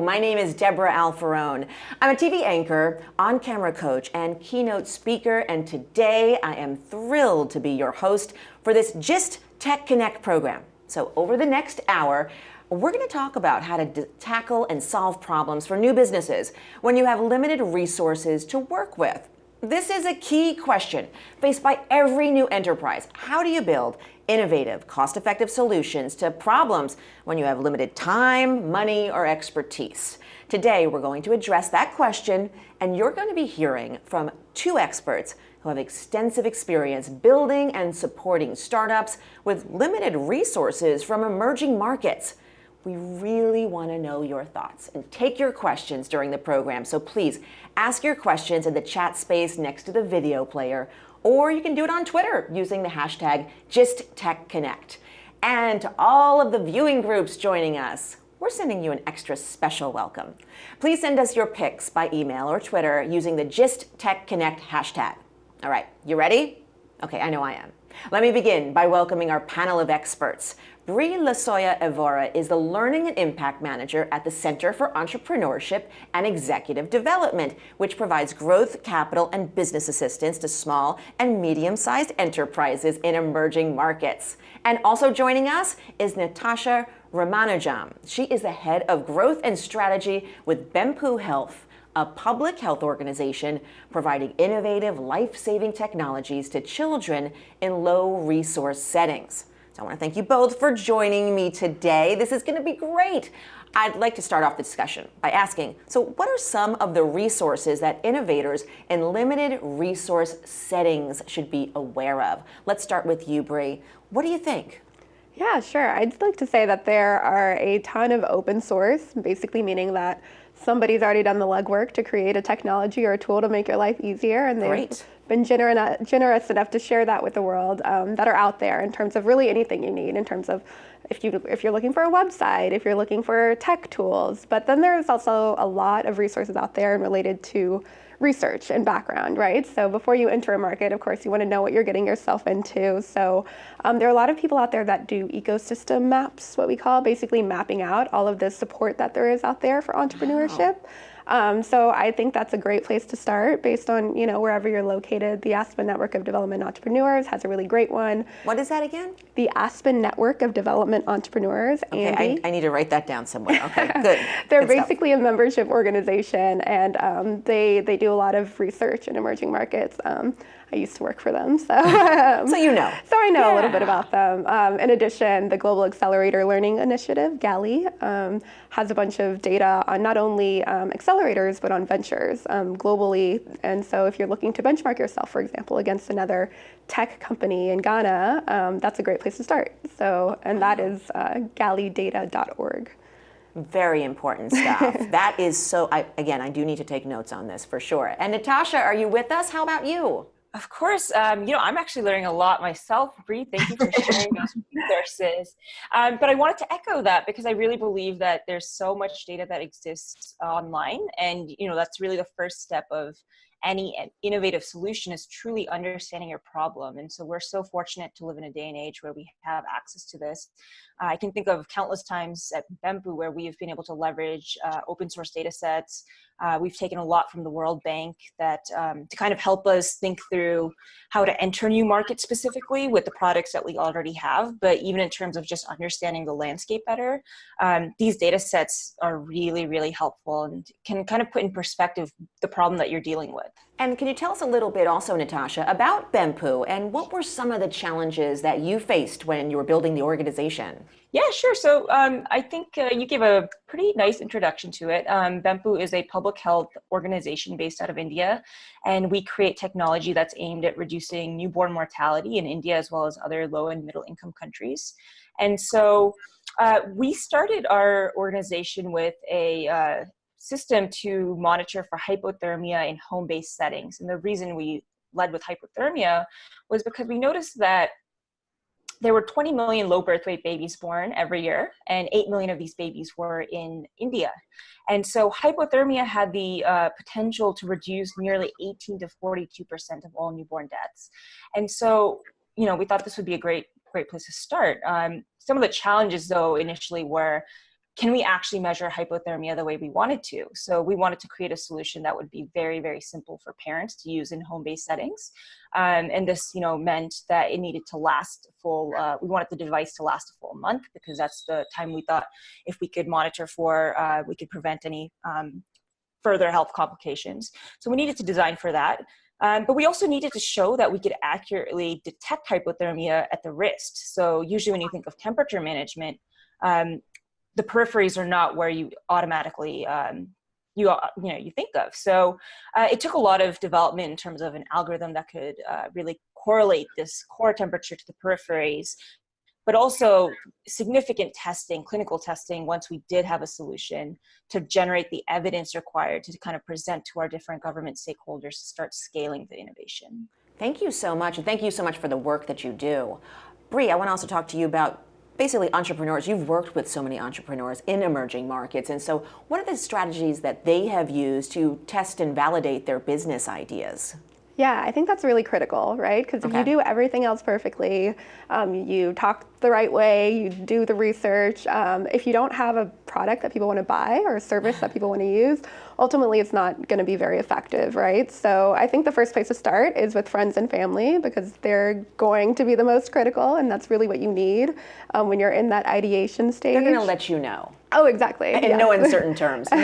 My name is Deborah Alfarone. I'm a TV anchor, on-camera coach, and keynote speaker, and today I am thrilled to be your host for this GIST Tech Connect program. So over the next hour, we're going to talk about how to tackle and solve problems for new businesses when you have limited resources to work with. This is a key question faced by every new enterprise. How do you build innovative, cost-effective solutions to problems when you have limited time, money, or expertise? Today, we're going to address that question, and you're going to be hearing from two experts who have extensive experience building and supporting startups with limited resources from emerging markets. We really want to know your thoughts and take your questions during the program. So please ask your questions in the chat space next to the video player or you can do it on Twitter using the hashtag GistTechConnect. And to all of the viewing groups joining us, we're sending you an extra special welcome. Please send us your pics by email or Twitter using the GistTechConnect hashtag. All right, you ready? Okay, I know I am. Let me begin by welcoming our panel of experts. Brie Lasoya Evora is the Learning and Impact Manager at the Center for Entrepreneurship and Executive Development, which provides growth, capital, and business assistance to small and medium-sized enterprises in emerging markets. And also joining us is Natasha Ramanujam. She is the Head of Growth and Strategy with Bempu Health, a public health organization providing innovative, life-saving technologies to children in low-resource settings. So I want to thank you both for joining me today. This is going to be great. I'd like to start off the discussion by asking, so what are some of the resources that innovators in limited resource settings should be aware of? Let's start with you, Brie. What do you think? Yeah, sure. I'd like to say that there are a ton of open source, basically meaning that somebody's already done the legwork to create a technology or a tool to make your life easier, and they've Great been generous, generous enough to share that with the world um, that are out there in terms of really anything you need in terms of if, you, if you're looking for a website, if you're looking for tech tools. But then there's also a lot of resources out there and related to research and background, right? So before you enter a market, of course, you want to know what you're getting yourself into. So um, there are a lot of people out there that do ecosystem maps, what we call, basically mapping out all of the support that there is out there for entrepreneurship. Wow. Um, so I think that's a great place to start based on, you know, wherever you're located. The Aspen Network of Development Entrepreneurs has a really great one. What is that again? The Aspen Network of Development Entrepreneurs. Okay, I, I, need to write that down somewhere. Okay, good. They're good basically stuff. a membership organization and um, they, they do a lot of research in emerging markets. Um, I used to work for them, so um, so you know. So I know yeah. a little bit about them. Um, in addition, the Global Accelerator Learning Initiative (GALI) um, has a bunch of data on not only um, accelerators but on ventures um, globally. And so, if you're looking to benchmark yourself, for example, against another tech company in Ghana, um, that's a great place to start. So, and that is uh, galidata.org. Very important stuff. that is so, I, again, I do need to take notes on this for sure. And Natasha, are you with us? How about you? Of course, um, you know, I'm actually learning a lot myself, Brie. Thank you for sharing those resources. Um, but I wanted to echo that because I really believe that there's so much data that exists online. And, you know, that's really the first step of any innovative solution is truly understanding your problem. And so we're so fortunate to live in a day and age where we have access to this. Uh, I can think of countless times at Bempu where we have been able to leverage uh, open source data sets. Uh, we've taken a lot from the World Bank that um, to kind of help us think through how to enter new markets specifically with the products that we already have, but even in terms of just understanding the landscape better, um, these data sets are really, really helpful and can kind of put in perspective the problem that you're dealing with. And can you tell us a little bit also, Natasha, about Bempu and what were some of the challenges that you faced when you were building the organization? Yeah, sure. So um, I think uh, you gave a pretty nice introduction to it. Um, Bempu is a public health organization based out of India, and we create technology that's aimed at reducing newborn mortality in India as well as other low and middle income countries. And so uh, we started our organization with a uh, system to monitor for hypothermia in home-based settings. And the reason we led with hypothermia was because we noticed that there were 20 million low birth weight babies born every year, and 8 million of these babies were in India. And so hypothermia had the uh, potential to reduce nearly 18 to 42% of all newborn deaths. And so, you know, we thought this would be a great, great place to start. Um, some of the challenges, though, initially were can we actually measure hypothermia the way we wanted to? So we wanted to create a solution that would be very, very simple for parents to use in home-based settings. Um, and this, you know, meant that it needed to last full, uh, we wanted the device to last a full month because that's the time we thought if we could monitor for, uh, we could prevent any um, further health complications. So we needed to design for that. Um, but we also needed to show that we could accurately detect hypothermia at the wrist. So usually when you think of temperature management, um, the peripheries are not where you automatically um, you uh, you know you think of. So uh, it took a lot of development in terms of an algorithm that could uh, really correlate this core temperature to the peripheries, but also significant testing, clinical testing, once we did have a solution to generate the evidence required to kind of present to our different government stakeholders to start scaling the innovation. Thank you so much, and thank you so much for the work that you do. Bree, I want to also talk to you about basically entrepreneurs. You've worked with so many entrepreneurs in emerging markets. And so what are the strategies that they have used to test and validate their business ideas? Yeah, I think that's really critical, right? Because if you do everything else perfectly, um, you talk the right way, you do the research. Um, if you don't have a product that people want to buy or a service that people want to use, ultimately it's not going to be very effective, right? So I think the first place to start is with friends and family because they're going to be the most critical, and that's really what you need um, when you're in that ideation stage. They're going to let you know. Oh, exactly. In yes. no uncertain terms. nah,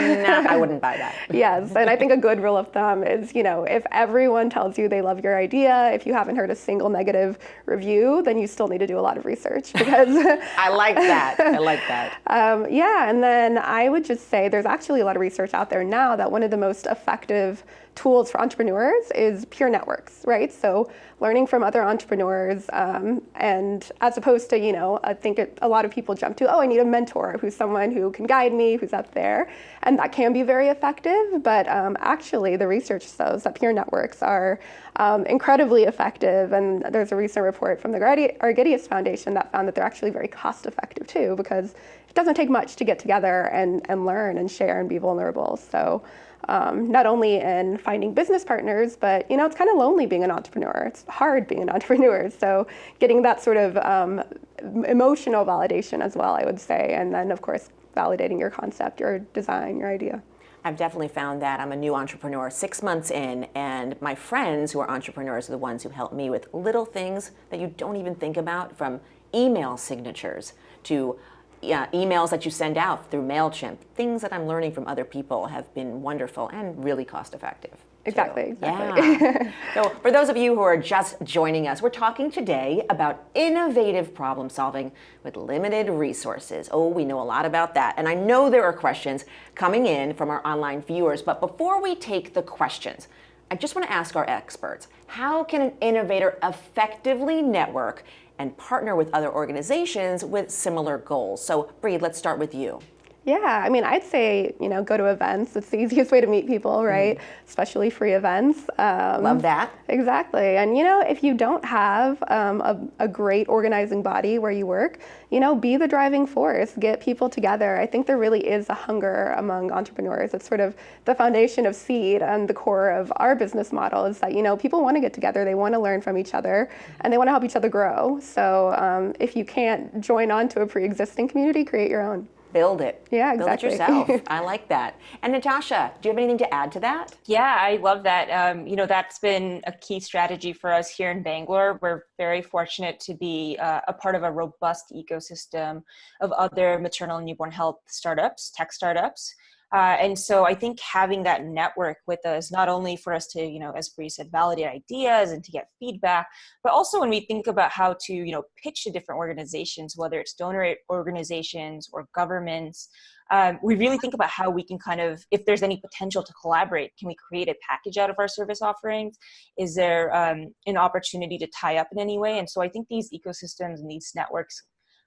I wouldn't buy that. yes, and I think a good rule of thumb is, you know, if everyone tells you they love your idea, if you haven't heard a single negative review, then you still need to do a lot of research because I like that. I like that. Um, yeah, and then I would just say there's actually a lot of research out there now that one of the most effective tools for entrepreneurs is peer networks, right? So learning from other entrepreneurs, um, and as opposed to, you know, I think it, a lot of people jump to, oh, I need a mentor who's someone who can guide me, who's up there, and that can be very effective. But um, actually, the research shows that peer networks are um, incredibly effective. And there's a recent report from the Argidius Foundation that found that they're actually very cost effective too, because it doesn't take much to get together and, and learn and share and be vulnerable. So um, not only in finding business partners, but you know, it's kind of lonely being an entrepreneur. It's hard being an entrepreneur. So getting that sort of um, emotional validation as well, I would say, and then of course validating your concept, your design, your idea. I've definitely found that I'm a new entrepreneur six months in, and my friends who are entrepreneurs are the ones who help me with little things that you don't even think about, from email signatures to yeah, emails that you send out through MailChimp, things that I'm learning from other people have been wonderful and really cost effective. Exactly, exactly. Yeah. so for those of you who are just joining us, we're talking today about innovative problem solving with limited resources. Oh, we know a lot about that. And I know there are questions coming in from our online viewers, but before we take the questions, I just want to ask our experts, how can an innovator effectively network and partner with other organizations with similar goals. So Bree, let's start with you. Yeah, I mean, I'd say, you know, go to events. It's the easiest way to meet people, right? Mm. Especially free events. Um, Love that. Exactly. And, you know, if you don't have um, a, a, great organizing body where you work, you know, be the driving force, get people together. I think there really is a hunger among entrepreneurs. It's sort of the foundation of CEED and the core of our business model is that, you know, people want to get together, they want to learn from each other, and they want to help each other grow. So um, if you can't join on to a pre existing community, create your own build it. Yeah, exactly. Build it yourself. I like that. And Natasha, do you have anything to add to that? Yeah, I love that. Um, you know, that's been a key strategy for us here in Bangalore. We're very fortunate to be uh, a part of a robust ecosystem of other maternal and newborn health startups, tech startups. Uh, and so I think having that network with us, not only for us to, you know, as Bree said, validate ideas and to get feedback, but also when we think about how to, you know, pitch to different organizations, whether it's donor organizations or governments, um, we really think about how we can kind of, if there's any potential to collaborate, can we create a package out of our service offerings? Is there um, an opportunity to tie up in any way? And so I think these ecosystems and these networks,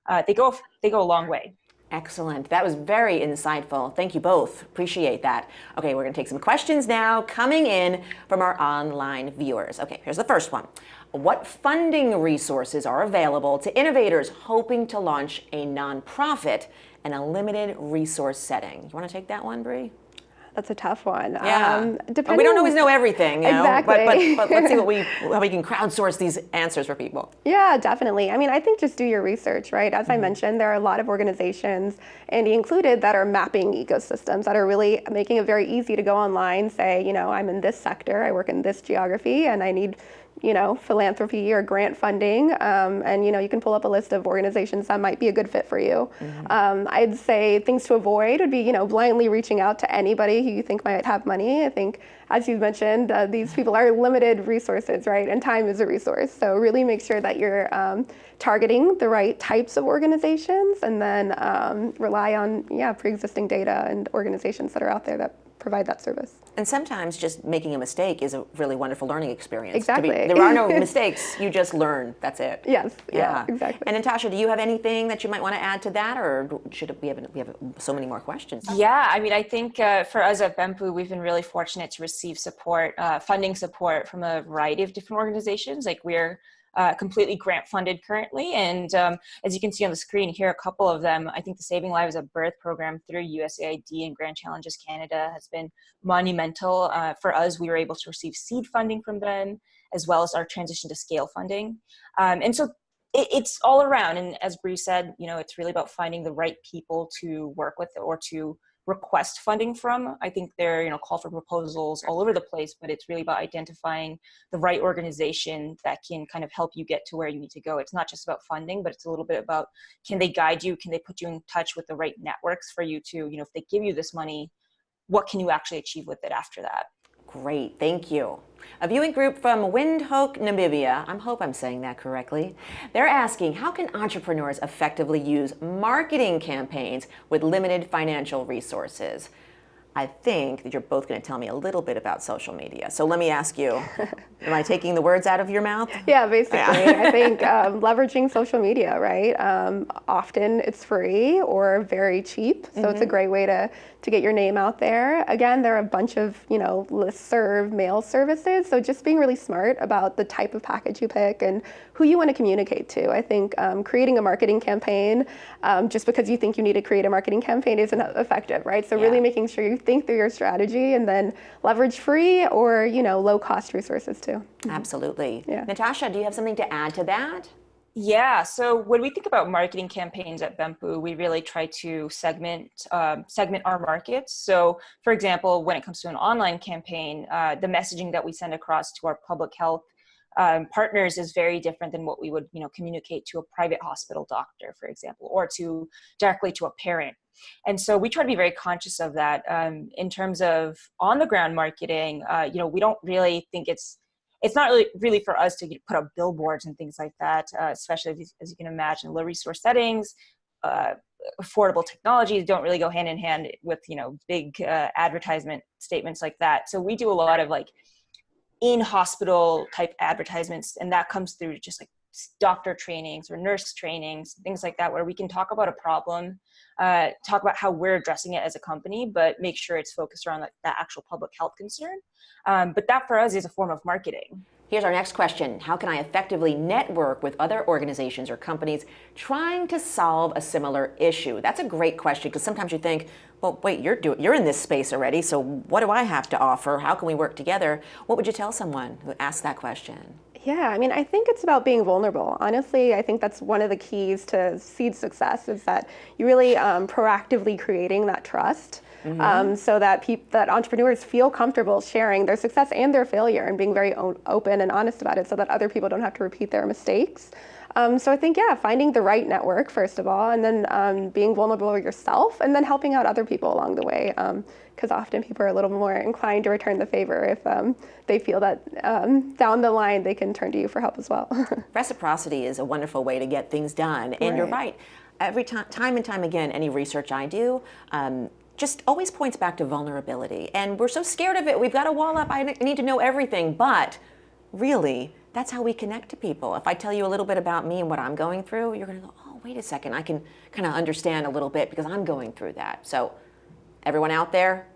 uh, they go they go a long way. Excellent. That was very insightful. Thank you both. Appreciate that. Okay, we're going to take some questions now coming in from our online viewers. Okay, here's the first one. What funding resources are available to innovators hoping to launch a nonprofit in a limited resource setting? You want to take that one, Bree? That's a tough one. Yeah. Um, But we don't always know everything, you know? Exactly. But, but, but let's see what we, how we can crowdsource these answers for people. Yeah, definitely. I mean, I think just do your research, right? As I mentioned, there are a lot of organizations, ANDE included, that are mapping ecosystems that are really making it very easy to go online, say, you know, I'm in this sector, I work in this geography, and I need you know, philanthropy or grant funding, um, and you know, you can pull up a list of organizations that might be a good fit for you. Mm-hmm. Um, I'd say things to avoid would be, you know, blindly reaching out to anybody who you think might have money. I think, as you mentioned, uh, these people are limited resources, right? And time is a resource. So really make sure that you're um, targeting the right types of organizations, and then um, rely on, yeah, pre-existing data and organizations that are out there that provide that service. And sometimes just making a mistake is a really wonderful learning experience. Exactly. Be, there are no mistakes. You just learn. That's it. Yes. Yeah. yeah. Exactly. And Natasha, do you have anything that you might want to add to that, or should we have we have so many more questions? Yeah. I mean, I think uh, for us at BEMPU, we've been really fortunate to receive support, uh, funding support from a variety of different organizations. Like we're uh, completely grant funded currently. And um, as you can see on the screen here, a couple of them, I think the Saving Lives at Birth program through USAID and Grand Challenges Canada has been monumental. Uh, for us, we were able to receive seed funding from them, as well as our transition to scale funding. Um, and so it, it's all around. And as Bree said, you know, it's really about finding the right people to work with or to request funding from. I think there, you know, call for proposals all over the place, but it's really about identifying the right organization that can kind of help you get to where you need to go. It's not just about funding, but it's a little bit about can they guide you? Can they put you in touch with the right networks for you to, you know, if they give you this money, what can you actually achieve with it after that? Great, thank you. A viewing group from Windhoek, Namibia, I hope I'm saying that correctly. They're asking, how can entrepreneurs effectively use marketing campaigns with limited financial resources? I think that you're both going to tell me a little bit about social media. So let me ask you, am I taking the words out of your mouth? Yeah, basically. Yeah. I think um, leveraging social media, right? Um, often it's free or very cheap, so mm -hmm. it's a mm-hmm. great way to to get your name out there. Again, there are a bunch of, you know, listserv mail services. So just being really smart about the type of package you pick and who you want to communicate to. I think um, creating a marketing campaign, um, just because you think you need to create a marketing campaign isn't effective, right? So yeah. really making sure you think through your strategy and then leverage free or, you know, low cost resources too. Absolutely. Yeah. Natasha, do you have something to add to that? Yeah, so when we think about marketing campaigns at BEMPU, we really try to segment um, segment our markets. So, for example, when it comes to an online campaign, uh, the messaging that we send across to our public health um, partners is very different than what we would, you know, communicate to a private hospital doctor, for example, or to directly to a parent. And so we try to be very conscious of that um, in terms of on the ground marketing. Uh, you know, we don't really think it's it's not really really for us to put up billboards and things like that, uh, especially as, you can imagine, low resource settings. Uh, affordable technologies don't really go hand in hand with you know big uh, advertisement statements like that. So we do a lot of like in hospital type advertisements, and that comes through just like doctor trainings or nurse trainings, things like that, where we can talk about a problem, uh, talk about how we're addressing it as a company, but make sure it's focused around like, that actual public health concern. Um, but that for us is a form of marketing. Here's our next question. How can I effectively network with other organizations or companies trying to solve a similar issue? That's a great question because sometimes you think, well, wait, you're, doing, you're in this space already, so what do I have to offer? How can we work together? What would you tell someone who asked that question? Yeah, I mean, I think it's about being vulnerable. Honestly, I think that's one of the keys to CEED success is that you really um, proactively creating that trust. Mm -hmm. um, so that people, that entrepreneurs feel comfortable sharing their success and their failure and being very open and honest about it, so that other people don't have to repeat their mistakes. Um, so I think, yeah, finding the right network, first of all, and then um, being vulnerable yourself, and then helping out other people along the way. Because um, often people are a little more inclined to return the favor if um, they feel that um, down the line they can turn to you for help as well. Reciprocity is a wonderful way to get things done. And right. you're right. Every time, time and time again, any research I do, um, just always points back to vulnerability. And we're so scared of it. We've got a wall up. I need to know everything. But really, that's how we connect to people. If I tell you a little bit about me and what I'm going through, you're going to go, oh, wait a second, I can kind of understand a little bit because I'm going through that. So everyone out there,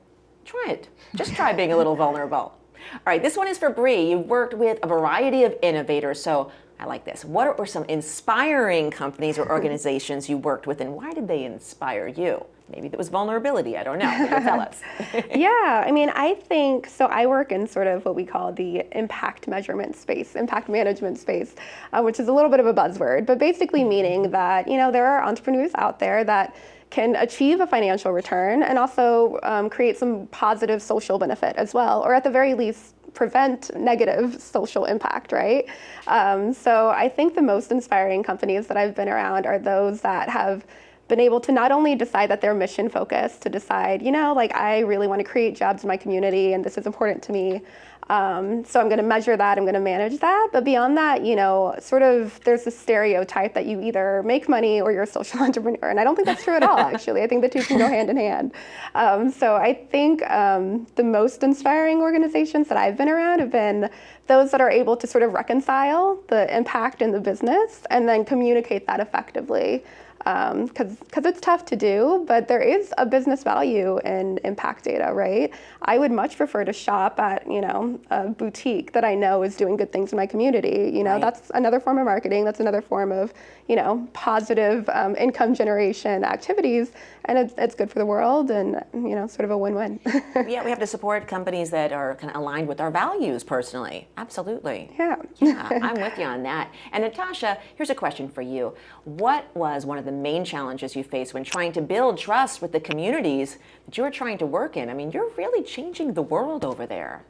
try it. Just try being a little vulnerable. All right, this one is for Bree. You've worked with a variety of innovators, so I like this. What were some inspiring companies or organizations you worked with, and why did they inspire you? Maybe it was vulnerability. I don't know. Tell us. yeah, I mean, I think so. I work in sort of what we call the impact measurement space, impact management space, uh, which is a little bit of a buzzword, but basically meaning that you know there are entrepreneurs out there that can achieve a financial return and also um, create some positive social benefit as well, or at the very least prevent negative social impact, right? Um, so I think the most inspiring companies that I've been around are those that have been able to not only decide that they're mission focused, to decide, you know, like I really want to create jobs in my community and this is important to me, um, so I'm going to measure that, I'm going to manage that. But beyond that, you know, sort of there's this stereotype that you either make money or you're a social entrepreneur. And I don't think that's true at all, actually. I think the two can go hand in hand. Um, so I think um, the most inspiring organizations that I've been around have been those that are able to sort of reconcile the impact in the business and then communicate that effectively because um, because it's tough to do, but there is a business value in impact data, right? I would much prefer to shop at you know a boutique that I know is doing good things in my community. You know, right. that's another form of marketing. That's another form of you know positive um, income generation activities, and it's, it's good for the world, and you know, sort of a win-win. yeah, we have to support companies that are kind of aligned with our values personally. Absolutely. Yeah. yeah, I'm with you on that. And Natasha, here's a question for you. What was one of the main challenges you face when trying to build trust with the communities that you're trying to work in? I mean, you're really changing the world over there.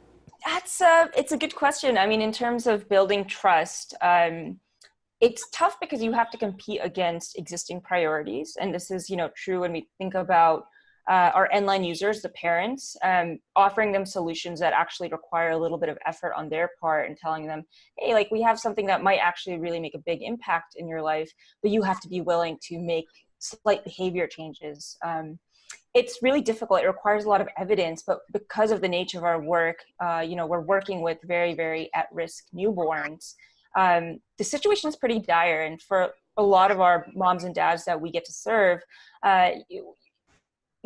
That's a, it's a good question. I mean, in terms of building trust, um, it's tough because you have to compete against existing priorities. And this is, you know, true when we think about uh, our end-line users, the parents, um, offering them solutions that actually require a little bit of effort on their part and telling them, hey, like we have something that might actually really make a big impact in your life, but you have to be willing to make slight behavior changes. Um, it's really difficult. It requires a lot of evidence, but because of the nature of our work, uh, you know, we're working with very, very at-risk newborns. Um, the situation is pretty dire, and for a lot of our moms and dads that we get to serve, uh,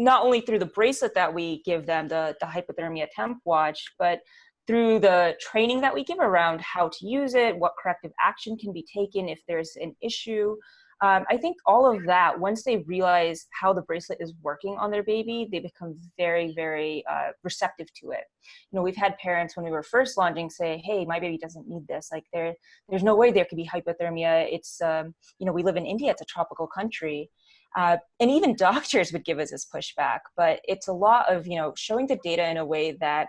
not only through the bracelet that we give them, the, the hypothermia temp watch, but through the training that we give around how to use it, what corrective action can be taken if there's an issue. Um, I think all of that, once they realize how the bracelet is working on their baby, they become very, very uh, receptive to it. You know, we've had parents when we were first launching say, hey, my baby doesn't need this. Like there, there's no way there could be hypothermia. It's, um, you know, we live in India, it's a tropical country. Uh, and even doctors would give us this pushback, but it's a lot of, you know, showing the data in a way that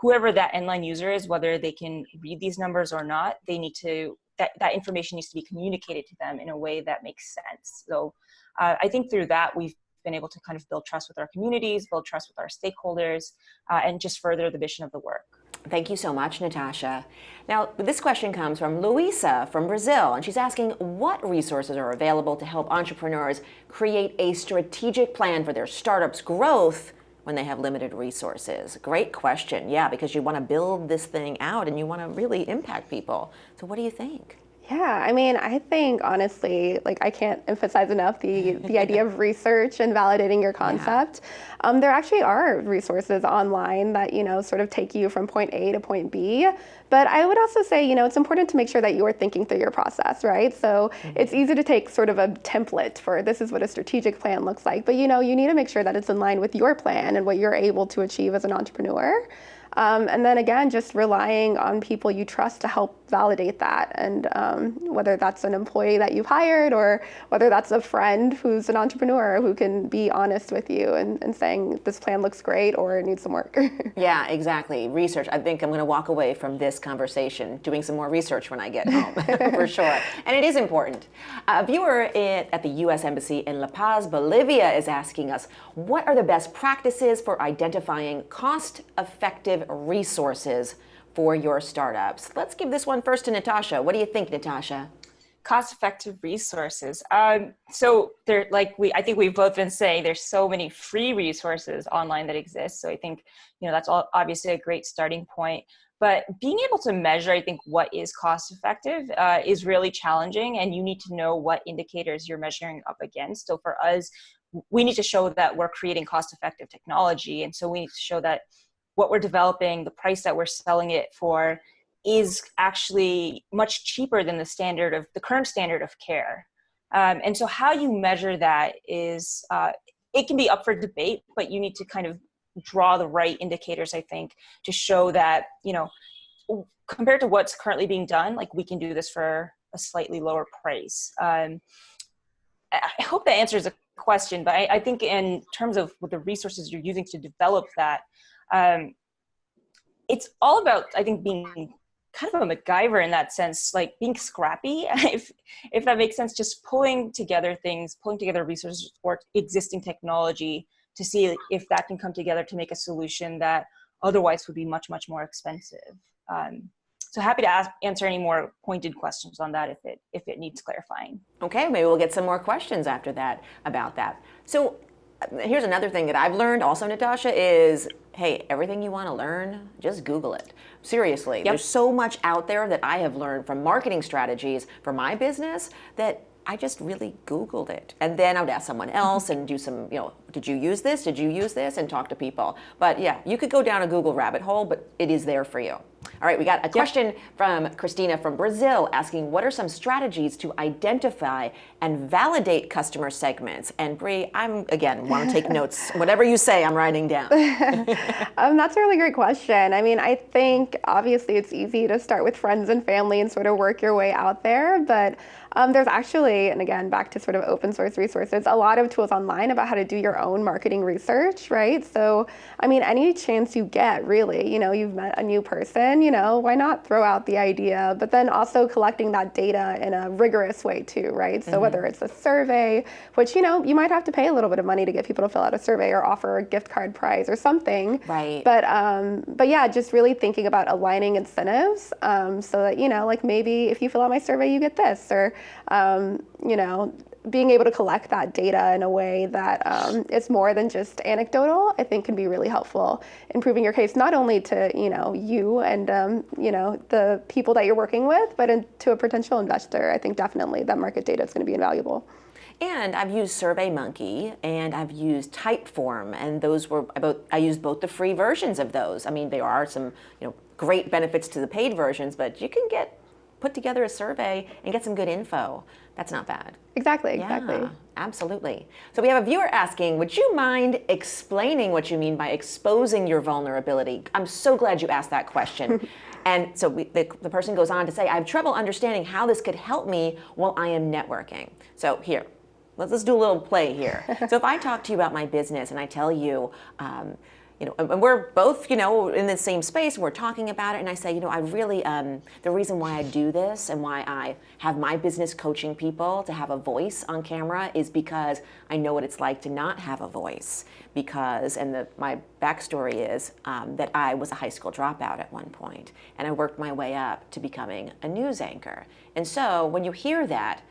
whoever that end-line user is, whether they can read these numbers or not, they need to, that, that information needs to be communicated to them in a way that makes sense. So uh, I think through that, we've been able to kind of build trust with our communities, build trust with our stakeholders, uh, and just further the mission of the work. Thank you so much, Natasha. Now, this question comes from Luisa from Brazil, and she's asking what resources are available to help entrepreneurs create a strategic plan for their startup's growth when they have limited resources? Great question. Yeah, because you want to build this thing out and you want to really impact people. So what do you think? Yeah, I mean, I think honestly, like I can't emphasize enough the the idea of research and validating your concept. Yeah. Um, there actually are resources online that you know sort of take you from point A to point B. But I would also say, you know, it's important to make sure that you are thinking through your process, right? So mm -hmm. it's easy to take sort of a template for this is what a strategic plan looks like, but you know, you need to make sure that it's in line with your plan and what you're able to achieve as an entrepreneur. Um, and then again, just relying on people you trust to help validate that. And um, whether that's an employee that you've hired or whether that's a friend who's an entrepreneur who can be honest with you and, and saying this plan looks great or it needs some work. yeah, exactly. Research. I think I'm going to walk away from this conversation doing some more research when I get home, for sure. And it is important. A viewer at the U.S. Embassy in La Paz, Bolivia is asking us, what are the best practices for identifying cost-effective resources for your startups. Let's give this one first to Natasha. What do you think, Natasha? cost-effective resources. Um, so there, like we, I think we've both been saying, there's so many free resources online that exist. So I think, you know, that's all obviously a great starting point. But being able to measure, I think, what is cost-effective uh, is really challenging, and you need to know what indicators you're measuring up against. So for us, we need to show that we're creating cost-effective technology, and so we need to show that what we're developing, the price that we're selling it for is actually much cheaper than the standard of the current standard of care. Um, and so how you measure that is uh, it can be up for debate, but you need to kind of draw the right indicators, I think, to show that, you know, compared to what's currently being done, like we can do this for a slightly lower price. Um, I hope that answers the question, but I, I, think in terms of what the resources you're using to develop that, um, it's all about, I think, being kind of a MacGyver in that sense, like being scrappy, if, if that makes sense, just pulling together things, pulling together resources or existing technology to see if that can come together to make a solution that otherwise would be much, much more expensive. Um, so happy to ask, answer any more pointed questions on that if it, if it needs clarifying. Okay, maybe we'll get some more questions after that about that. So here's another thing that I've learned also, Natasha, is hey, everything you want to learn, just Google it. Seriously, yep. there's so much out there that I have learned from marketing strategies for my business that I just really Googled it. And then I would ask someone else and do some, you know, did you use this? Did you use this? And talk to people. But yeah, you could go down a Google rabbit hole, but it is there for you. All right, we got a question yep. from Christina from Brazil asking, what are some strategies to identify and validate customer segments? And Brie, I'm, again, want to take notes. Whatever you say, I'm writing down. um, that's a really great question. I mean, I think obviously it's easy to start with friends and family and sort of work your way out there, but um, there's actually, and again, back to sort of open source resources, a lot of tools online about how to do your own marketing research, right? So, I mean, any chance you get, really, you know, you've met a new person, you know, why not throw out the idea? But then also collecting that data in a rigorous way too, right? So mm-hmm. whether it's a survey, which, you know, you might have to pay a little bit of money to get people to fill out a survey or offer a gift card prize or something. Right. But, um, but yeah, just really thinking about aligning incentives um, so that, you know, like maybe if you fill out my survey, you get this, or um, you know, being able to collect that data in a way that um, is more than just anecdotal, I think can be really helpful in proving your case, not only to, you know, you and, um, you know, the people that you're working with, but in, to a potential investor. I think definitely that market data is going to be invaluable. And I've used SurveyMonkey and I've used Typeform, and those were about. I used both the free versions of those. I mean, there are some you know great benefits to the paid versions, but you can get put together a survey and get some good info. That's not bad. Exactly, exactly. Yeah, absolutely. So we have a viewer asking, would you mind explaining what you mean by exposing your vulnerability? I'm so glad you asked that question. and so we, the, the person goes on to say, I have trouble understanding how this could help me while I am networking. So here, let's, let's do a little play here. so if I talk to you about my business and I tell you, um, you know, and we're both, you know, in the same space, we're talking about it, and I say, you know, I really, um, the reason why I do this and why I have my business coaching people to have a voice on camera is because I know what it's like to not have a voice. Because, and the, my backstory is um, that I was a high school dropout at one point, and I worked my way up to becoming a news anchor. And so when you hear that,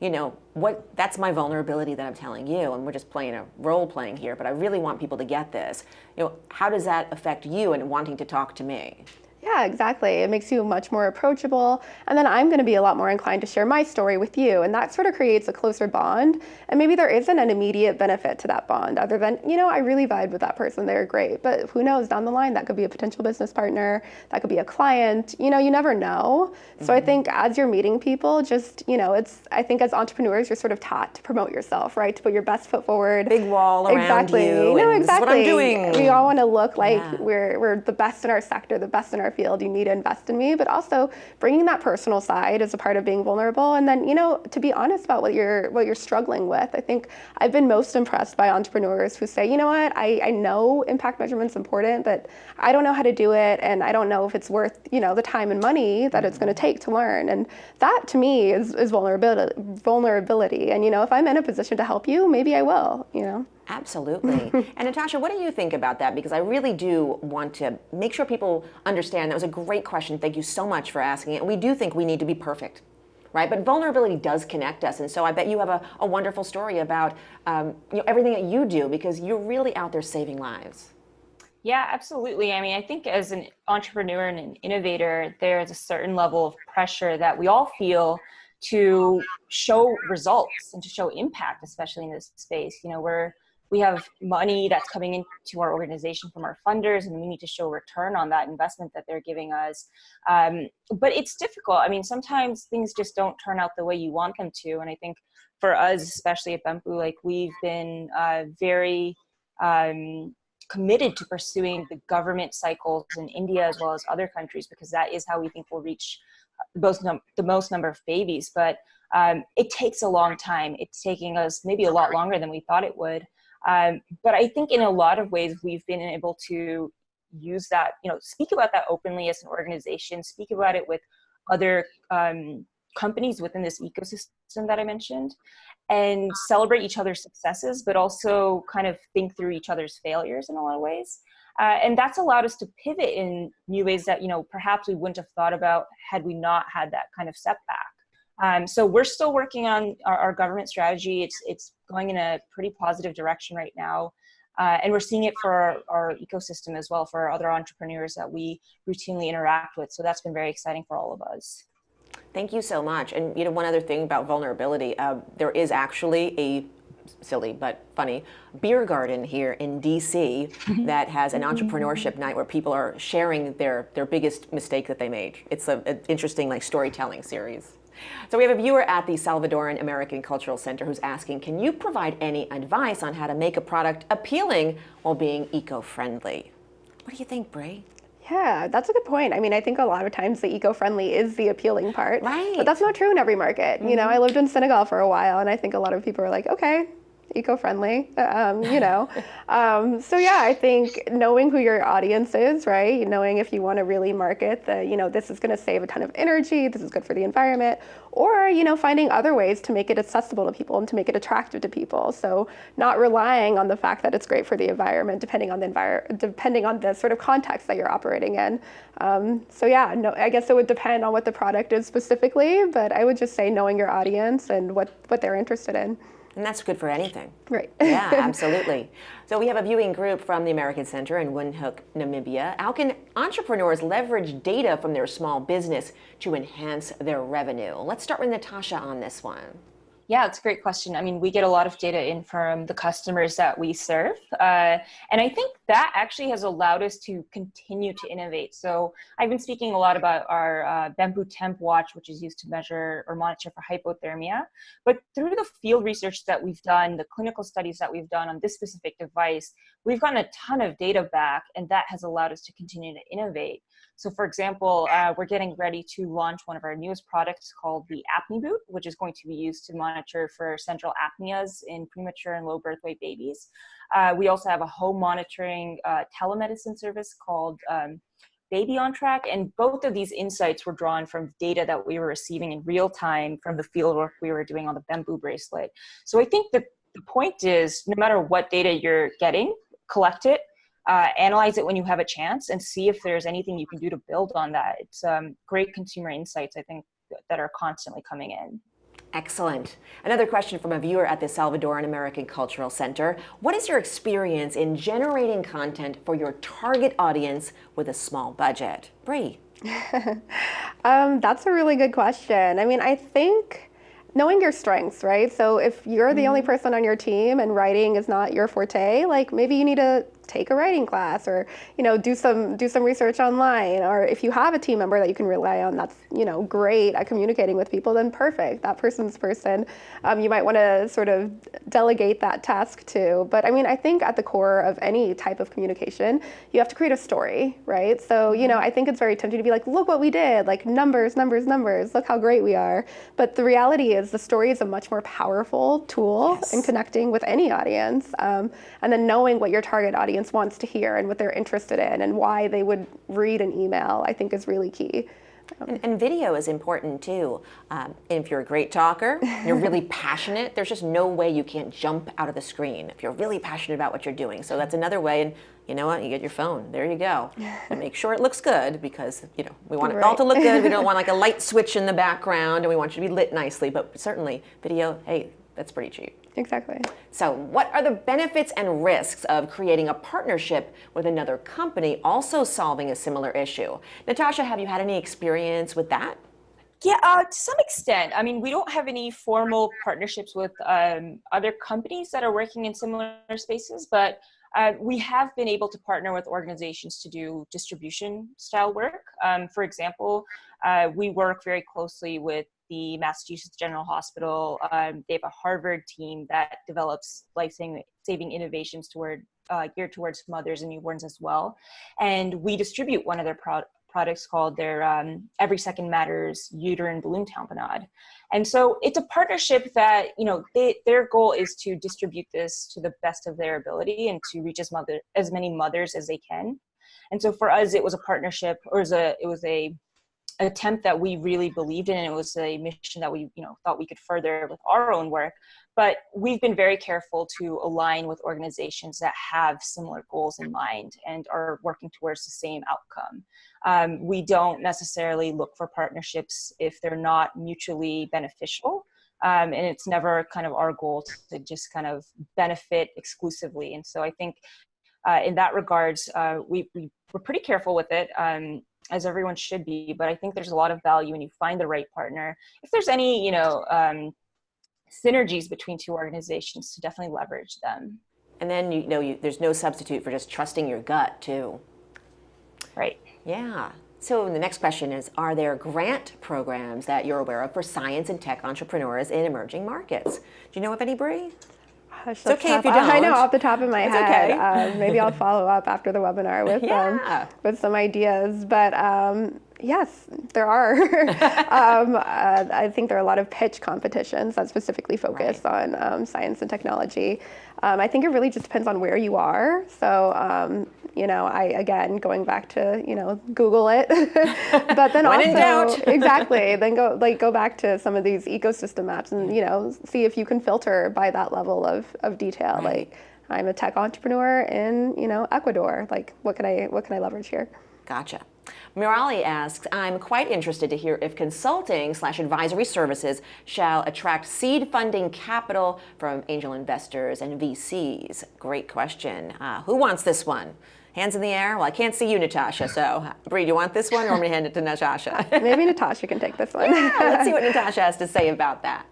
you know, what that's my vulnerability that I'm telling you, and we're just playing a role playing here, but I really want people to get this. You know, how does that affect you and wanting to talk to me? Yeah, exactly. It makes you much more approachable. And then I'm going to be a lot more inclined to share my story with you. And that sort of creates a closer bond. And maybe there isn't an immediate benefit to that bond other than, you know, I really vibe with that person. They're great. But who knows down the line, that could be a potential business partner, that could be a client. You know, you never know. So mm-hmm. I think as you're meeting people, just, you know, it's, I think as entrepreneurs, you're sort of taught to promote yourself, right? To put your best foot forward. Big wall around exactly. you. No, exactly. what I'm doing. We all want to look like yeah. we're, we're the best in our sector, the best in our field, you need to invest in me, but also bringing that personal side as a part of being vulnerable. And then, you know, to be honest about what you're what you're struggling with. I think I've been most impressed by entrepreneurs who say, you know what, I, I know impact measurement's important, but I don't know how to do it and I don't know if it's worth, you know, the time and money that it's gonna mm-hmm. take to learn. And that to me is, is vulnerability vulnerability. And you know, if I'm in a position to help you, maybe I will, you know. Absolutely. and Natasha, what do you think about that? Because I really do want to make sure people understand that was a great question. Thank you so much for asking it. We do think we need to be perfect. Right? But vulnerability does connect us. And so I bet you have a, a wonderful story about um, you know, everything that you do because you're really out there saving lives. Yeah, absolutely. I mean, I think as an entrepreneur and an innovator, there's a certain level of pressure that we all feel to show results and to show impact, especially in this space. You know, we're we have money that's coming into our organization from our funders and we need to show return on that investment that they're giving us. Um, but it's difficult. I mean, sometimes things just don't turn out the way you want them to. And I think for us, especially at Bempu, like we've been uh, very um, committed to pursuing the government cycles in India as well as other countries because that is how we think we'll reach the most, the most number of babies. But um, it takes a long time. It's taking us maybe a lot longer than we thought it would. Um, but I think in a lot of ways we've been able to use that, you know, speak about that openly as an organization, speak about it with other um, companies within this ecosystem that I mentioned, and celebrate each other's successes, but also kind of think through each other's failures in a lot of ways. Uh, and that's allowed us to pivot in new ways that, you know, perhaps we wouldn't have thought about had we not had that kind of setback. Um, so we're still working on our, our, government strategy. It's, it's going in a pretty positive direction right now. Uh, and we're seeing it for our, our, ecosystem as well, for other entrepreneurs that we routinely interact with. So that's been very exciting for all of us. Thank you so much. And you know, one other thing about vulnerability, uh, there is actually a silly but funny beer garden here in DC that has an entrepreneurship night where people are sharing their their biggest mistake that they made. It's an interesting like storytelling series. So we have a viewer at the Salvadoran American Cultural Center who's asking, can you provide any advice on how to make a product appealing while being eco-friendly? What do you think, Bray? Yeah, that's a good point. I mean, I think a lot of times the eco-friendly is the appealing part. Right. But that's not true in every market. Mm -hmm. You know, I lived in Senegal for a while and I think a lot of people are like, okay, eco-friendly, um, you know. um, so yeah, I think knowing who your audience is, right? Knowing if you want to really market that, you know, this is going to save a ton of energy, this is good for the environment, or, you know, finding other ways to make it accessible to people and to make it attractive to people. So not relying on the fact that it's great for the environment, depending on the environment, depending on the sort of context that you're operating in. Um, so yeah, no, I guess it would depend on what the product is specifically, but I would just say knowing your audience and what, what they're interested in. And that's good for anything. Right. yeah, absolutely. So we have a viewing group from the American Center in Windhoek, Namibia. How can entrepreneurs leverage data from their small business to enhance their revenue? Let's start with Natasha on this one. Yeah, it's a great question. I mean, we get a lot of data in from the customers that we serve. Uh, and I think that actually has allowed us to continue to innovate. So I've been speaking a lot about our uh, Bempu Temp Watch, which is used to measure or monitor for hypothermia. But through the field research that we've done, the clinical studies that we've done on this specific device, we've gotten a ton of data back, and that has allowed us to continue to innovate. So for example, uh, we're getting ready to launch one of our newest products called the Apnea Boot, which is going to be used to monitor for central apneas in premature and low birth weight babies. Uh, we also have a home monitoring uh, telemedicine service called um, Baby on Track, and both of these insights were drawn from data that we were receiving in real time from the field work we were doing on the Bempu bracelet. So I think that the point is, no matter what data you're getting, collect it, uh, analyze it when you have a chance and see if there's anything you can do to build on that. It's um, great consumer insights, I think, that are constantly coming in. Excellent. Another question from a viewer at the Salvadoran American Cultural Center. What is your experience in generating content for your target audience with a small budget? Bree. um, that's a really good question. I mean, I think knowing your strengths, right? So if you're the mm -hmm. only person on your team and writing is not your forte, like maybe you need to take a writing class or you know do some do some research online. Or if you have a team member that you can rely on that's you know great at communicating with people then perfect. That person's person. Um, you might want to sort of delegate that task to. But I mean I think at the core of any type of communication you have to create a story right? So you know I think it's very tempting to be like look what we did. Like numbers numbers numbers. Look how great we are. But the reality is the story is a much more powerful tool yes. in connecting with any audience um, and then knowing what your target audience audience wants to hear and what they're interested in and why they would read an email, I think is really key. And, and, video is important too. Um, if you're a great talker, you're really passionate, there's just no way you can't jump out of the screen if you're really passionate about what you're doing. So that's another way. And you know what? You get your phone. There you go. And make sure it looks good because you know we want it all to look good. We don't want like a light switch in the background, and we want you to be lit nicely. But certainly, video. Hey, that's pretty cheap. Exactly. So what are the benefits and risks of creating a partnership with another company also solving a similar issue? Natasha, have you had any experience with that? Yeah, uh, to some extent. I mean, we don't have any formal partnerships with um, other companies that are working in similar spaces, but uh, we have been able to partner with organizations to do distribution style work. Um, for example, uh, we work very closely with the Massachusetts General Hospital. Um, they have a Harvard team that develops life-saving innovations toward uh, geared towards mothers and newborns as well. And we distribute one of their pro products called their um, Every Second Matters uterine balloon tamponade. And so it's a partnership that, you know, they, their goal is to distribute this to the best of their ability and to reach as, mother, as many mothers as they can. And so for us, it was a partnership or it was a, it was a attempt that we really believed in and it was a mission that we you know thought we could further with our own work. But we've been very careful to align with organizations that have similar goals in mind and are working towards the same outcome. Um, we don't necessarily look for partnerships if they're not mutually beneficial um, and it's never kind of our goal to just kind of benefit exclusively. And so i think uh, in that regards uh, we, we we're pretty careful with it. Um, as everyone should be. But I think there's a lot of value when you find the right partner. If there's any, you know, um, synergies between two organizations to definitely leverage them. And then, you know, you, there's no substitute for just trusting your gut too. Right. Yeah. So the next question is, are there grant programs that you're aware of for science and tech entrepreneurs in emerging markets? Do you know of any, Bree? It's okay if you don't. I know off the top of my it's head. Okay. Um, maybe I'll follow up after the webinar with yeah. um, with some ideas. But um, yes, there are. um, uh, I think there are a lot of pitch competitions that specifically focus right. on um, science and technology. Um, I think it really just depends on where you are. So, um, you know, I again going back to you know Google it, but then also exactly then go like go back to some of these ecosystem maps and you know see if you can filter by that level of of detail. Right. Like I'm a tech entrepreneur in you know Ecuador. Like what can I what can I leverage here? Gotcha. Mirali asks, I'm quite interested to hear if consulting slash advisory services shall attract seed funding capital from angel investors and VCs. Great question. Uh, who wants this one? Hands in the air? Well, I can't see you, Natasha, so Bree, do you want this one or want me to hand it to Natasha? Maybe Natasha can take this one. yeah, let's see what Natasha has to say about that.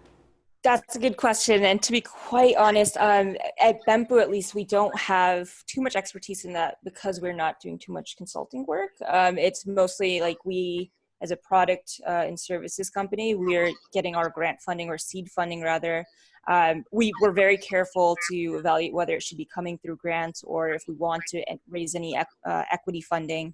That's a good question. And to be quite honest, um, at Bempu at least, we don't have too much expertise in that because we're not doing too much consulting work. Um, it's mostly like we, as a product uh, and services company, we're getting our grant funding or seed funding rather. Um, we were very careful to evaluate whether it should be coming through grants or if we want to raise any uh, equity funding.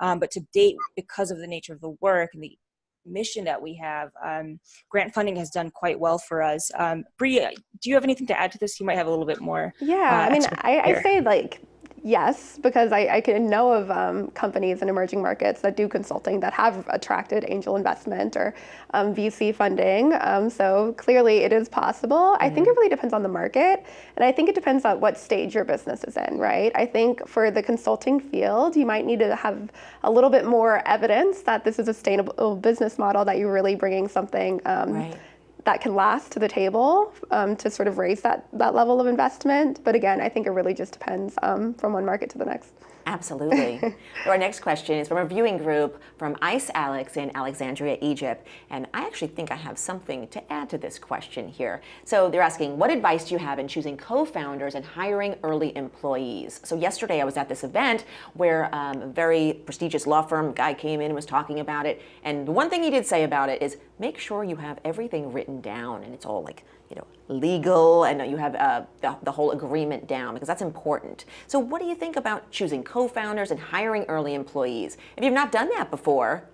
Um, but to date, because of the nature of the work and the mission that we have, um, grant funding has done quite well for us. Um, Bria, do you have anything to add to this? You might have a little bit more. Yeah, uh, I mean, I, I say like yes, because I, I can know of um, companies in emerging markets that do consulting that have attracted angel investment or um, VC funding. Um, so clearly it is possible. Mm-hmm. I think it mm-hmm. really depends on the market. And I think it depends on what stage your business is in, right? I think for the consulting field, you might need to have a little bit more evidence that this is a sustainable business model, that you're really bringing something. Um, right that can last to the table um, to sort of raise that, that level of investment. But again, I think it really just depends um, from one market to the next. Absolutely. Our next question is from a viewing group from Ice Alex in Alexandria, Egypt. And I actually think I have something to add to this question here. So they're asking, what advice do you have in choosing co-founders and hiring early employees? So yesterday I was at this event where um, a very prestigious law firm guy came in and was talking about it. And the one thing he did say about it is make sure you have everything written down and it's all like you know, legal and you have uh, the, the, whole agreement down because that's important. So what do you think about choosing co-founders and hiring early employees? If you've not done that before,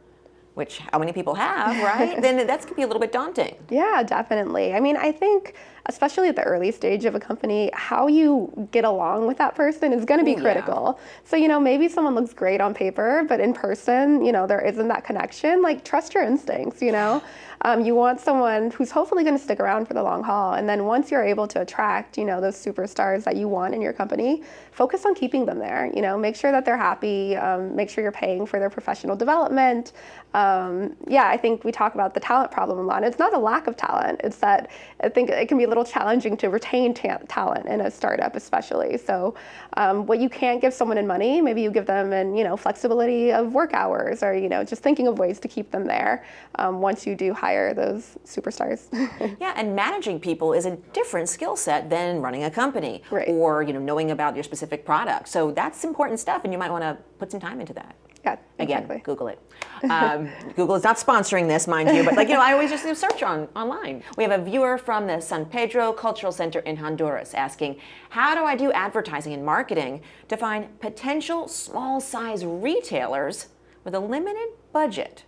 which how many people have, right? then that's could be a little bit daunting. Yeah, definitely. I mean, I think especially at the early stage of a company, how you get along with that person is going to be Ooh, critical. Yeah. So, you know, maybe someone looks great on paper, but in person, you know, there isn't that connection. Like, trust your instincts, you know? Um, you want someone who's hopefully going to stick around for the long haul. And then once you're able to attract, you know, those superstars that you want in your company, focus on keeping them there. You know, make sure that they're happy. Um, make sure you're paying for their professional development. Um, yeah, I think we talk about the talent problem a lot. It's not a lack of talent. It's that I think it can be a little challenging to retain ta talent in a startup, especially. So, um, what you can't give someone in money, maybe you give them in you know flexibility of work hours, or you know just thinking of ways to keep them there um, once you do hire those superstars. yeah, and managing people is a different skill set than running a company right. or you know knowing about your specific product. So that's important stuff, and you might want to put some time into that. Yeah, Again, exactly. Google it. Um, Google is not sponsoring this, mind you, but like you know, I always just do search on online. We have a viewer from the San Pedro Cultural Center in Honduras asking, "How do I do advertising and marketing to find potential small-size retailers with a limited budget?"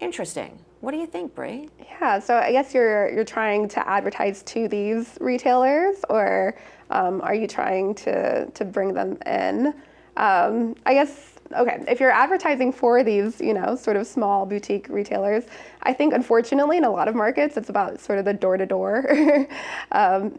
Interesting. What do you think, Bree? Yeah, so I guess you're you're trying to advertise to these retailers, or um, are you trying to to bring them in? Um, I guess okay, if you're advertising for these, you know, sort of small boutique retailers, I think unfortunately in a lot of markets it's about sort of the door to door.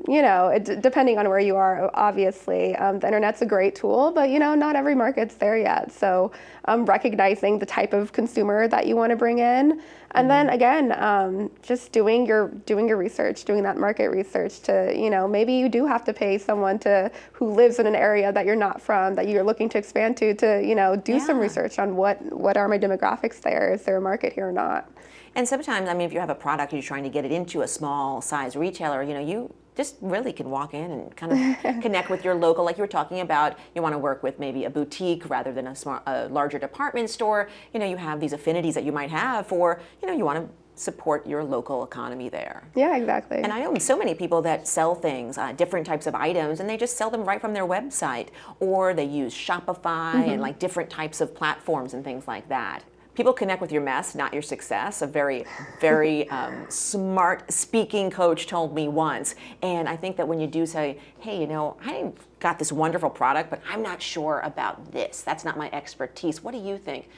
You know, it, depending on where you are, obviously, um, the internet's a great tool, but you know, not every market's there yet. So um, recognizing the type of consumer that you want to bring in, and mm-hmm. then again, um, just doing your doing your research, doing that market research to you know maybe you do have to pay someone to who lives in an area that you're not from that you're looking to expand to to you know do yeah. some research on what what are my demographics there? Is there a market here or not? And sometimes, I mean, if you have a product you're trying to get it into a small size retailer, you know, you just really can walk in and kind of connect with your local, like you were talking about, you want to work with maybe a boutique rather than a, smart, a larger department store. You know, you have these affinities that you might have for, you know, you want to support your local economy there. Yeah, exactly. And I know so many people that sell things, uh, different types of items, and they just sell them right from their website, or they use Shopify mm -hmm. and like different types of platforms and things like that people connect with your mess, not your success. A very, very um, smart speaking coach told me once. And I think that when you do say, hey, you know, I got this wonderful product, but I'm not sure about this. That's not my expertise. What do you think?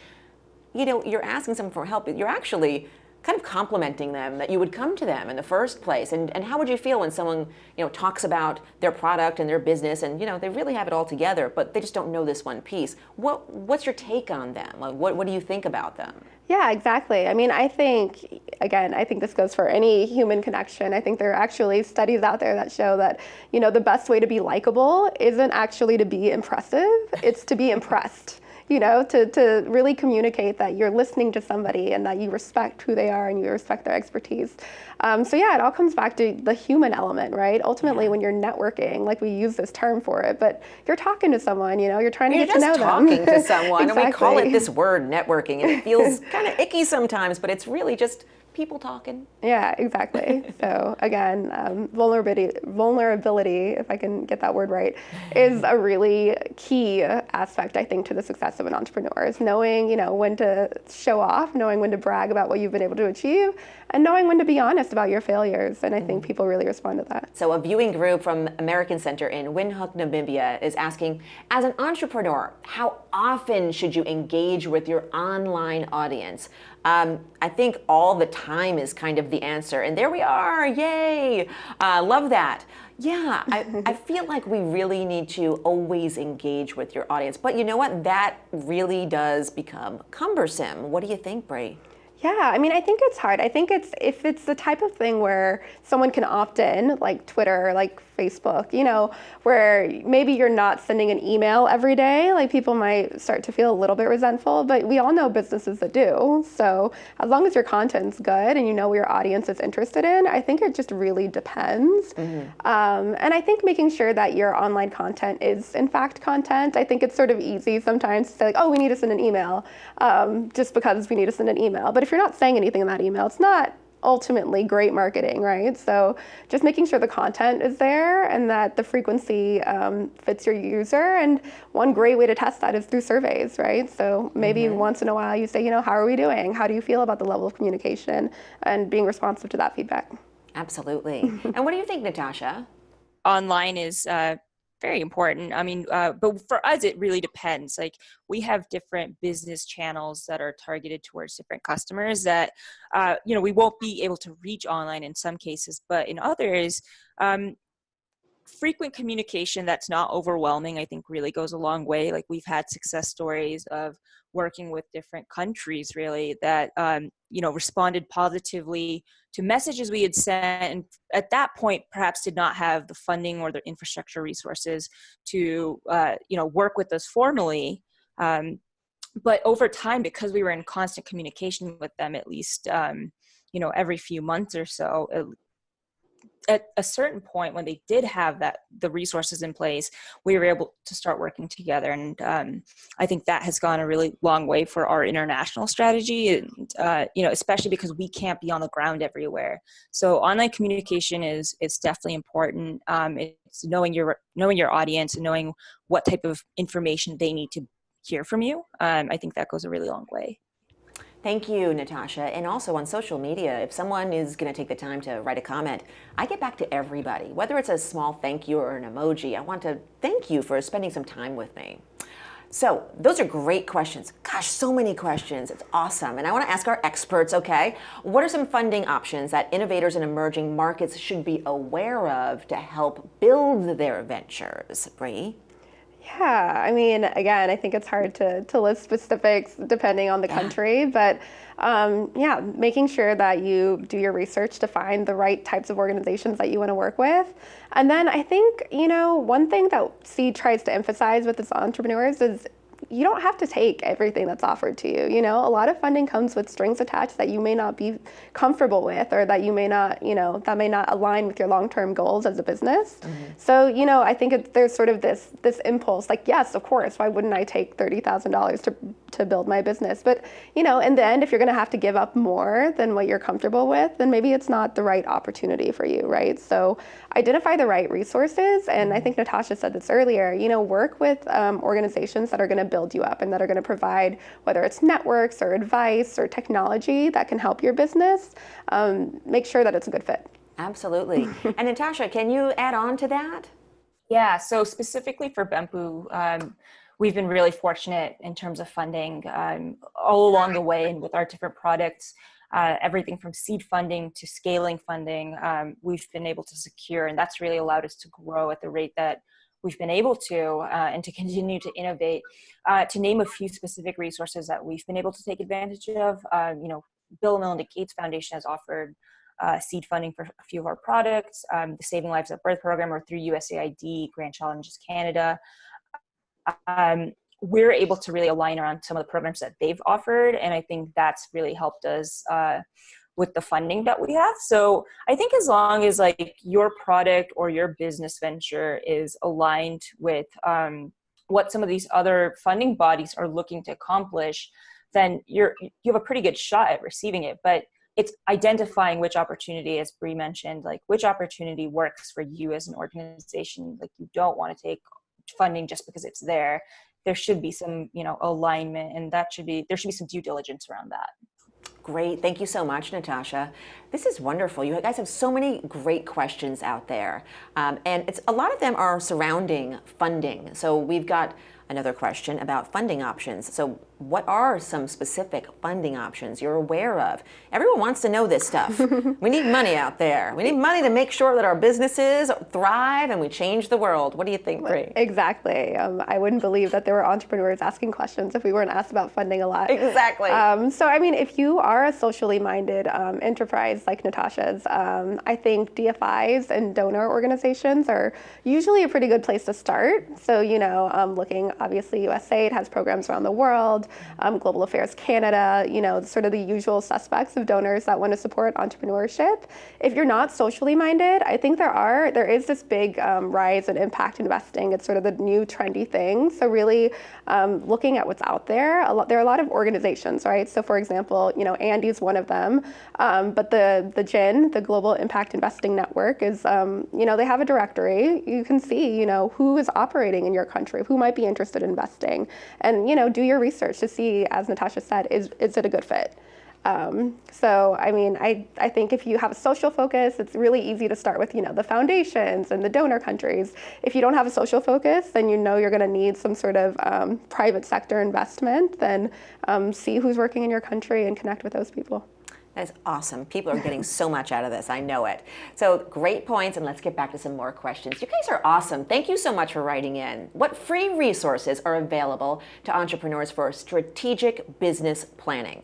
You know, you're asking someone for help. but You're actually kind of complimenting them that you would come to them in the first place. And, and how would you feel when someone you know talks about their product and their business and you know they really have it all together but they just don't know this one piece? What what's your take on them? Like what, what do you think about them? Yeah exactly. I mean i think again i think this goes for any human connection. I think there are actually studies out there that show that you know the best way to be likable isn't actually to be impressive. It's to be impressed you know, to, to really communicate that you're listening to somebody and that you respect who they are and you respect their expertise. Um, so yeah, it all comes back to the human element, right? Ultimately, yeah. when you're networking, like we use this term for it, but you're talking to someone, you know, you're trying to you're get to know them. You're just talking to someone, exactly. and we call it this word networking, and it feels kind of icky sometimes, but it's really just people talking. Yeah, exactly. so again, um, vulnerability, vulnerability, if I can get that word right, is a really key aspect, I think, to the success of an entrepreneur. Is knowing, you know, when to show off, knowing when to brag about what you've been able to achieve, and knowing when to be honest about your failures. And I think mm-hmm. people really respond to that. So a viewing group from American Center in Windhoek, Namibia is asking, as an entrepreneur, how often should you engage with your online audience? Um, I think all the time is kind of the answer. And there we are, yay! Uh, love that. Yeah, I, I feel like we really need to always engage with your audience. But you know what? That really does become cumbersome. What do you think, Bree? Yeah, I mean, I think it's hard. I think it's if it's the type of thing where someone can opt in, like Twitter, like Facebook, you know, where maybe you're not sending an email every day, like people might start to feel a little bit resentful, but we all know businesses that do. So as long as your content's good and you know what your audience is interested in, I think it just really depends. Mm-hmm. Um, and I think making sure that your online content is in fact content. I think it's sort of easy sometimes to say like, oh, we need to send an email um, just because we need to send an email. But if you're not saying anything in that email, it's not ultimately great marketing, right? So just making sure the content is there and that the frequency um, fits your user. And one great way to test that is through surveys, right? So maybe mm-hmm. once in a while you say, you know, how are we doing? How do you feel about the level of communication? And being responsive to that feedback. Absolutely. and what do you think, Natasha? Online is uh, very important. I mean, uh, but for us, it really depends. Like we have different business channels that are targeted towards different customers that, uh, you know, we won't be able to reach online in some cases, but in others, um, frequent communication that's not overwhelming i think really goes a long way like we've had success stories of working with different countries really that um, you know responded positively to messages we had sent and at that point perhaps did not have the funding or the infrastructure resources to uh, you know work with us formally um, but over time because we were in constant communication with them at least um, you know every few months or so at a certain point when they did have that the resources in place we were able to start working together. And um, i think that has gone a really long way for our international strategy and uh, you know especially because we can't be on the ground everywhere. So online communication is it's definitely important. Um, it's knowing your knowing your audience and knowing what type of information they need to hear from you. Um, i think that goes a really long way Thank you, Natasha. And also on social media, if someone is going to take the time to write a comment, I get back to everybody. Whether it's a small thank you or an emoji, I want to thank you for spending some time with me. So those are great questions. Gosh, so many questions. It's awesome. And I want to ask our experts, okay, what are some funding options that innovators in emerging markets should be aware of to help build their ventures? Bree? Yeah, I mean, again, I think it's hard to, to list specifics depending on the yeah. country, but um, yeah, making sure that you do your research to find the right types of organizations that you want to work with. And then I think, you know, one thing that CEED tries to emphasize with its entrepreneurs is you don't have to take everything that's offered to you. You know, a lot of funding comes with strings attached that you may not be comfortable with or that you may not, you know, that may not align with your long-term goals as a business. Mm-hmm. So, you know, I think it, there's sort of this this impulse like, yes, of course, why wouldn't I take $30,000 to to build my business? But, you know, in the end if you're going to have to give up more than what you're comfortable with, then maybe it's not the right opportunity for you, right? So, identify the right resources and I mm-hmm. think Natasha said this earlier, you know, work with um, organizations that are going to build build you up and that are going to provide whether it's networks or advice or technology that can help your business, um, make sure that it's a good fit. Absolutely. and Natasha, can you add on to that? Yeah, so specifically for Bempu, um, we've been really fortunate in terms of funding um, all along the way and with our different products. Uh, everything from seed funding to scaling funding, um, we've been able to secure, and that's really allowed us to grow at the rate that we've been able to uh, and to continue to innovate. Uh, to name a few specific resources that we've been able to take advantage of, um, you know, Bill and Melinda Gates Foundation has offered uh, seed funding for a few of our products, um, the Saving Lives at Birth program or through USAID, Grand Challenges Canada. Um, we're able to really align around some of the programs that they've offered and I think that's really helped us uh, with the funding that we have. So I think as long as like your product or your business venture is aligned with um, what some of these other funding bodies are looking to accomplish, then you're you have a pretty good shot at receiving it. But it's identifying which opportunity, as Bree mentioned, like which opportunity works for you as an organization. Like you don't want to take funding just because it's there. There should be some, you know, alignment, and that should be there should be some due diligence around that. Great. Thank you so much, Natasha. This is wonderful. You guys have so many great questions out there. Um, and it's a lot of them are surrounding funding. So we've got another question about funding options. So what are some specific funding options you're aware of? Everyone wants to know this stuff. we need money out there. We need money to make sure that our businesses thrive and we change the world. What do you think, Bree? Exactly. Um, I wouldn't believe that there were entrepreneurs asking questions if we weren't asked about funding a lot. Exactly. Um, so, I mean, if you are a socially minded um, enterprise like Natasha's, um, I think DFIs and donor organizations are usually a pretty good place to start. So, you know, um, looking, obviously, USAID has programs around the world um, Global Affairs Canada, you know, sort of the usual suspects of donors that want to support entrepreneurship. If you're not socially minded, I think there are, there is this big um, rise in impact investing. It's sort of the new trendy thing. So really um, looking at what's out there, a lot, there are a lot of organizations, right? So for example, you know, ANDE's one of them, um, but the, the GIIN, the Global Impact Investing Network is, um, you know, they have a directory. You can see, you know, who is operating in your country, who might be interested in investing, and, you know, do your research to see, as Natasha said, is, is it a good fit? Um, so, I mean, I, I think if you have a social focus, it's really easy to start with, you know, the foundations and the donor countries. If you don't have a social focus, then you know you're going to need some sort of um, private sector investment. Then um, see who's working in your country and connect with those people. That's awesome. People are getting so much out of this. I know it. So great points, and let's get back to some more questions. You guys are awesome. Thank you so much for writing in. What free resources are available to entrepreneurs for strategic business planning?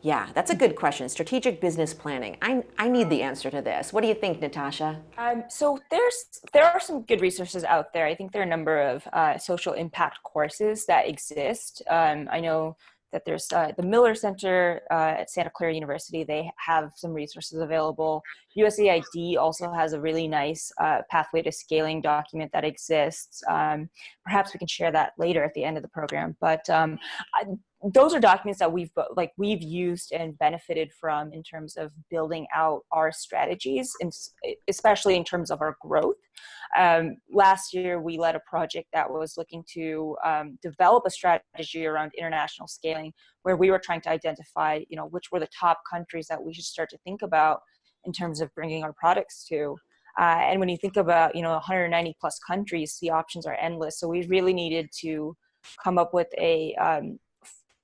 Yeah, that's a good question. Strategic business planning. I, I need the answer to this. What do you think, Natasha? Um, so there's there are some good resources out there. I think there are a number of uh, social impact courses that exist. Um, I know that there's uh, the Miller Center uh, at Santa Clara University. They have some resources available. USAID also has a really nice uh, pathway to scaling document that exists. Um, perhaps we can share that later at the end of the program. But um, I, those are documents that we've like we've used and benefited from in terms of building out our strategies, and especially in terms of our growth. Um, last year, we led a project that was looking to um, develop a strategy around international scaling, where we were trying to identify, you know, which were the top countries that we should start to think about in terms of bringing our products to. Uh, and when you think about, you know, 190 plus countries, the options are endless. So we really needed to come up with a um,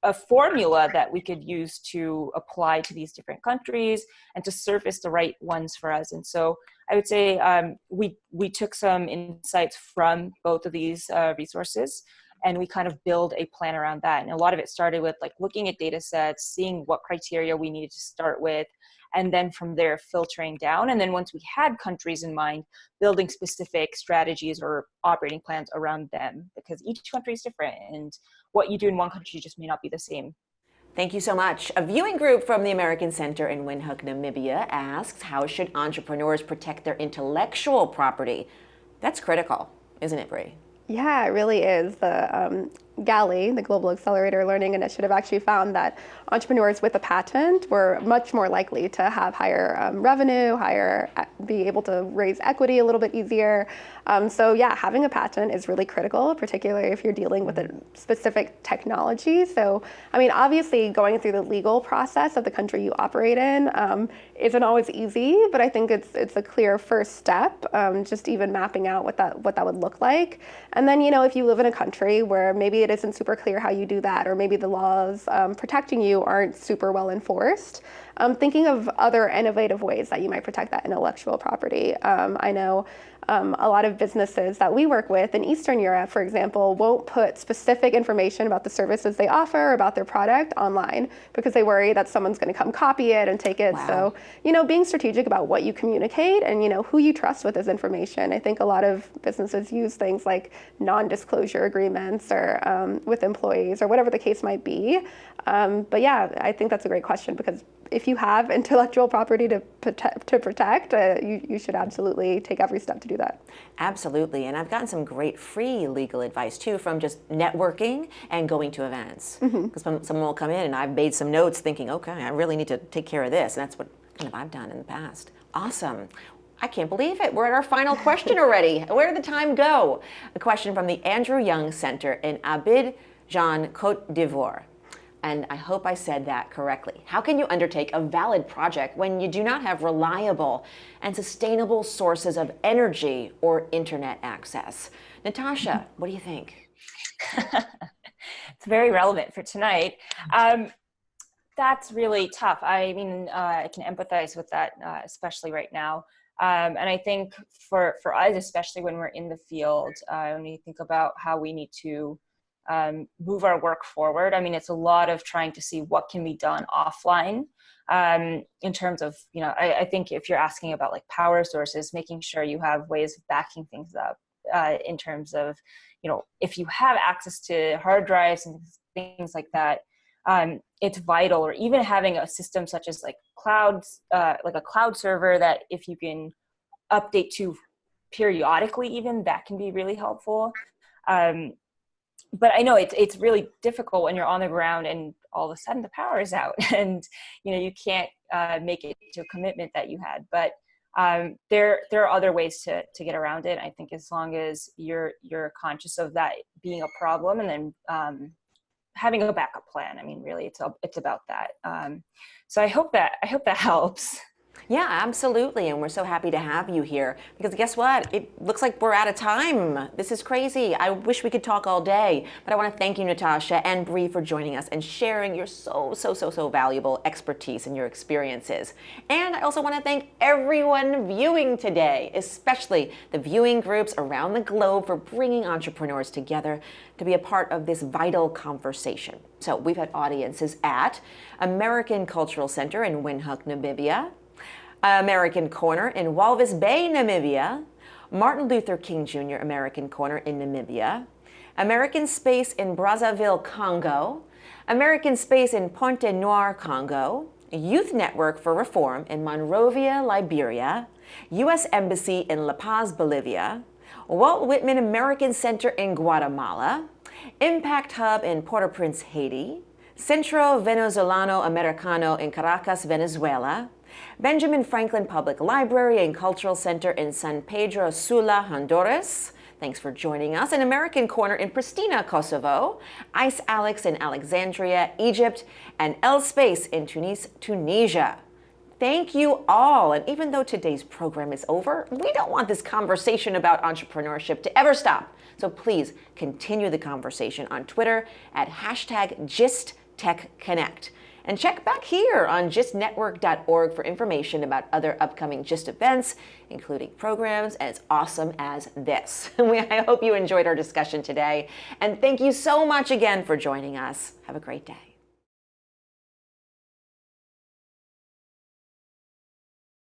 a formula that we could use to apply to these different countries and to surface the right ones for us. And so I would say um, we, we took some insights from both of these uh, resources and we kind of build a plan around that. And a lot of it started with like looking at data sets, seeing what criteria we needed to start with, and then from there filtering down. And then once we had countries in mind, building specific strategies or operating plans around them because each country is different and what you do in one country just may not be the same. Thank you so much. A viewing group from the American Center in Windhoek, Namibia asks, how should entrepreneurs protect their intellectual property? That's critical, isn't it, Bree? Yeah, it really is. The um, GALI, the Global Accelerator Learning Initiative, actually found that entrepreneurs with a patent were much more likely to have higher um, revenue, higher, uh, be able to raise equity a little bit easier. Um, so yeah, having a patent is really critical, particularly if you're dealing with a specific technology. So, I mean, obviously going through the legal process of the country you operate in um, isn't always easy, but I think it's it's a clear first step, um, just even mapping out what that what that would look like. And then, you know, if you live in a country where maybe it isn't super clear how you do that, or maybe the laws um, protecting you aren't super well enforced. Um, thinking of other innovative ways that you might protect that intellectual property. Um, I know um, a lot of businesses that we work with in Eastern Europe, for example, won't put specific information about the services they offer, about their product online because they worry that someone's going to come copy it and take it. Wow. So, you know, being strategic about what you communicate and, you know, who you trust with this information. I think a lot of businesses use things like non-disclosure agreements or um, with employees or whatever the case might be. Um, but yeah, I think that's a great question because if you have intellectual property to protect, to protect uh, you, you should absolutely take every step to do that. Absolutely, and I've gotten some great free legal advice too from just networking and going to events. Because mm -hmm. someone will come in and I've made some notes thinking, okay, I really need to take care of this, and that's what kind of I've done in the past. Awesome. I can't believe it. We're at our final question already. Where did the time go? A question from the Andrew Young Center in Abidjan, Cote d'Ivoire and I hope I said that correctly. How can you undertake a valid project when you do not have reliable and sustainable sources of energy or internet access? Natasha, what do you think? it's very relevant for tonight. Um, that's really tough. I mean, uh, I can empathize with that, uh, especially right now. Um, and I think for, for us, especially when we're in the field, uh, when you think about how we need to um, move our work forward. I mean, it's a lot of trying to see what can be done offline um, in terms of, you know, I, I, think if you're asking about like power sources, making sure you have ways of backing things up uh, in terms of, you know, if you have access to hard drives and things like that, um, it's vital or even having a system such as like clouds, uh, like a cloud server that if you can update to periodically even, that can be really helpful. Um, but I know it's it's really difficult when you're on the ground and all of a sudden the power is out and you know you can't uh, make it to a commitment that you had. But um, there there are other ways to to get around it. I think as long as you're you're conscious of that being a problem and then um, having a backup plan. I mean, really, it's it's about that. Um, so I hope that I hope that helps. Yeah, absolutely. And we're so happy to have you here because guess what? It looks like we're out of time. This is crazy. I wish we could talk all day, but I want to thank you, Natasha and Bree, for joining us and sharing your so, so, so, so valuable expertise and your experiences. And I also want to thank everyone viewing today, especially the viewing groups around the globe for bringing entrepreneurs together to be a part of this vital conversation. So we've had audiences at American Cultural Center in Windhoek, Namibia, American Corner in Walvis Bay, Namibia, Martin Luther King Jr. American Corner in Namibia, American Space in Brazzaville, Congo, American Space in Pointe Noire, Congo, Youth Network for Reform in Monrovia, Liberia, U.S. Embassy in La Paz, Bolivia, Walt Whitman American Center in Guatemala, Impact Hub in Port-au-Prince, Haiti, Centro Venezolano Americano in Caracas, Venezuela, Benjamin Franklin Public Library and Cultural Center in San Pedro Sula, Honduras. Thanks for joining us. An American Corner in Pristina, Kosovo. Ice Alex in Alexandria, Egypt. And El Space in Tunis, Tunisia. Thank you all. And even though today's program is over, we don't want this conversation about entrepreneurship to ever stop. So please continue the conversation on Twitter at hashtag GistTechConnect. And check back here on gistnetwork.org for information about other upcoming GIST events, including programs as awesome as this. I hope you enjoyed our discussion today. And thank you so much again for joining us. Have a great day.